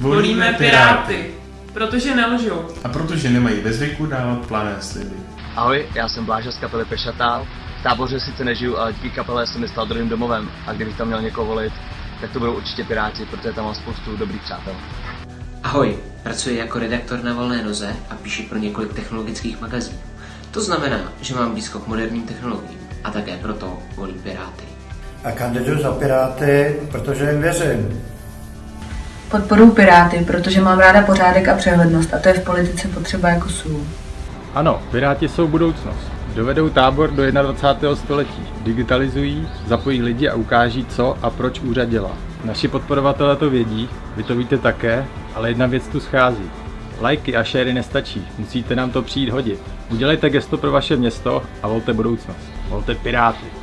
Volíme Piráty, protože nelžou. A protože nemají ve zvyku dávat plané sliby. Ahoj, já jsem Bláža z kapely Pešatál. V táboře sice nežiju, ale díky kapele jsem mi stal druhým domovem a kdybych tam měl někoho volit, tak to budou určitě Piráti, protože tam mám spoustu dobrých přátel. Ahoj, pracuji jako redaktor na volné noze a píši pro několik technologických magazínů. To znamená, že mám blízko k moderním technologiím a také proto volím Piráty. A kandiduju za Piráty, protože jim věřím. Podporuji Piráty, protože mám ráda pořádek a přehlednost a to je v politice potřeba jako sůl. Ano, Piráti jsou budoucnost. Dovedou tábor do 21. století, digitalizují, zapojí lidi a ukáží, co a proč úřad dělá. Naši podporovatelé to vědí, vy to víte také, ale jedna věc tu schází. Lajky a šery nestačí, musíte nám to přijít hodit. Udělejte gesto pro vaše město a volte budoucnost. Volte Piráty.